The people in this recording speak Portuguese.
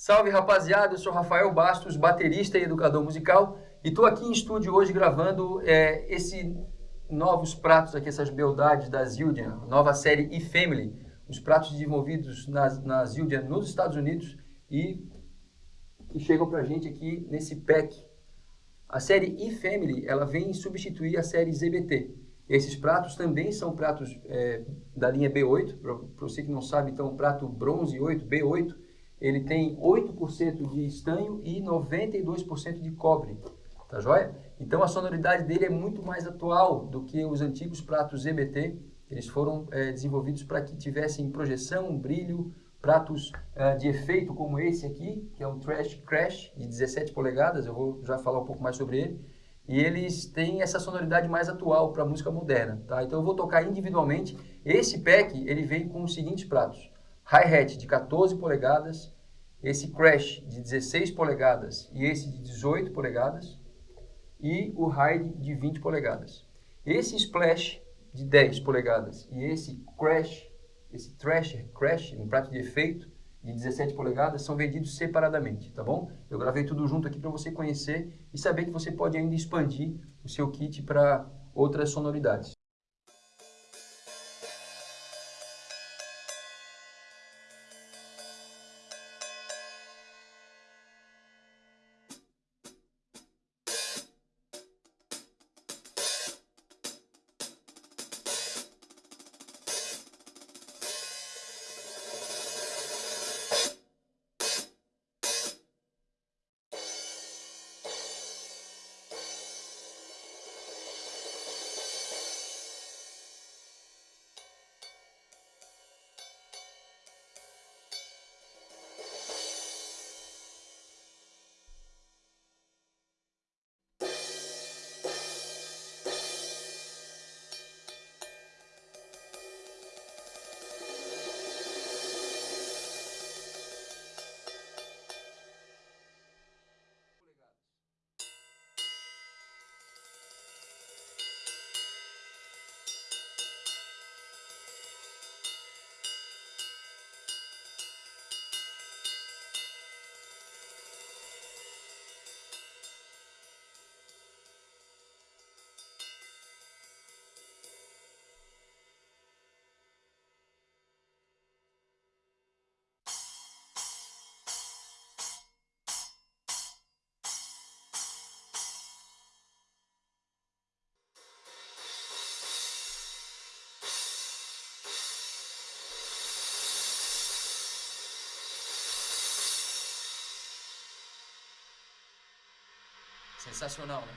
Salve rapaziada, eu sou Rafael Bastos, baterista e educador musical e estou aqui em estúdio hoje gravando é, esse novos pratos aqui, essas beldades da Zildjian, nova série e-Family, os pratos desenvolvidos na, na Zildjian nos Estados Unidos e que chegam pra gente aqui nesse pack. A série e-Family, ela vem substituir a série ZBT. Esses pratos também são pratos é, da linha B8, para você que não sabe, então prato bronze 8, B8, ele tem 8% de estanho e 92% de cobre, tá joia? Então a sonoridade dele é muito mais atual do que os antigos pratos EBT, eles foram é, desenvolvidos para que tivessem projeção, brilho, pratos uh, de efeito como esse aqui, que é um Trash Crash de 17 polegadas, eu vou já falar um pouco mais sobre ele, e eles têm essa sonoridade mais atual para música moderna, tá? Então eu vou tocar individualmente, esse pack ele vem com os seguintes pratos, hi-hat de 14 polegadas, esse crash de 16 polegadas e esse de 18 polegadas e o hide de 20 polegadas. Esse splash de 10 polegadas e esse crash, esse thrasher crash, um prato de efeito de 17 polegadas, são vendidos separadamente, tá bom? Eu gravei tudo junto aqui para você conhecer e saber que você pode ainda expandir o seu kit para outras sonoridades. Sensacional, né?